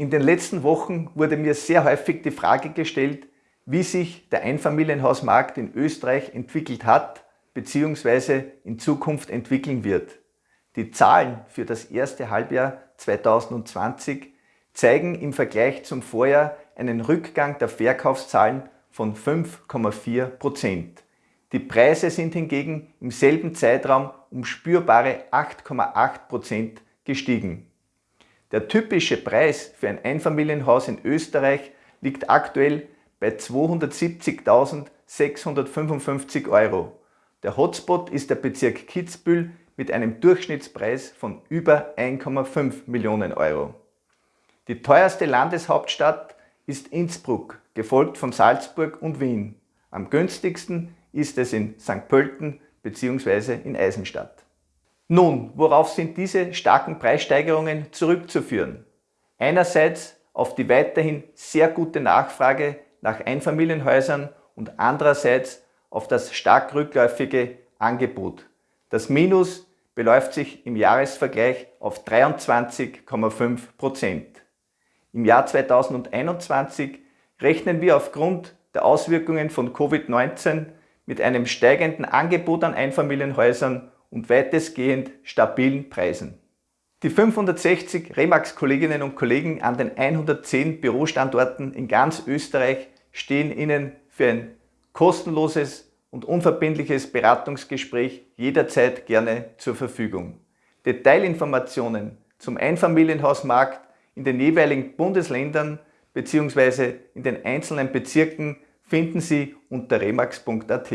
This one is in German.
In den letzten Wochen wurde mir sehr häufig die Frage gestellt, wie sich der Einfamilienhausmarkt in Österreich entwickelt hat bzw. in Zukunft entwickeln wird. Die Zahlen für das erste Halbjahr 2020 zeigen im Vergleich zum Vorjahr einen Rückgang der Verkaufszahlen von 5,4 Die Preise sind hingegen im selben Zeitraum um spürbare 8,8% gestiegen. Der typische Preis für ein Einfamilienhaus in Österreich liegt aktuell bei 270.655 Euro. Der Hotspot ist der Bezirk Kitzbühel mit einem Durchschnittspreis von über 1,5 Millionen Euro. Die teuerste Landeshauptstadt ist Innsbruck, gefolgt von Salzburg und Wien. Am günstigsten ist es in St. Pölten bzw. in Eisenstadt. Nun, worauf sind diese starken Preissteigerungen zurückzuführen? Einerseits auf die weiterhin sehr gute Nachfrage nach Einfamilienhäusern und andererseits auf das stark rückläufige Angebot. Das Minus beläuft sich im Jahresvergleich auf 23,5 Prozent. Im Jahr 2021 rechnen wir aufgrund der Auswirkungen von Covid-19 mit einem steigenden Angebot an Einfamilienhäusern und weitestgehend stabilen Preisen. Die 560 Remax-Kolleginnen und Kollegen an den 110 Bürostandorten in ganz Österreich stehen Ihnen für ein kostenloses und unverbindliches Beratungsgespräch jederzeit gerne zur Verfügung. Detailinformationen zum Einfamilienhausmarkt in den jeweiligen Bundesländern bzw. in den einzelnen Bezirken finden Sie unter remax.at.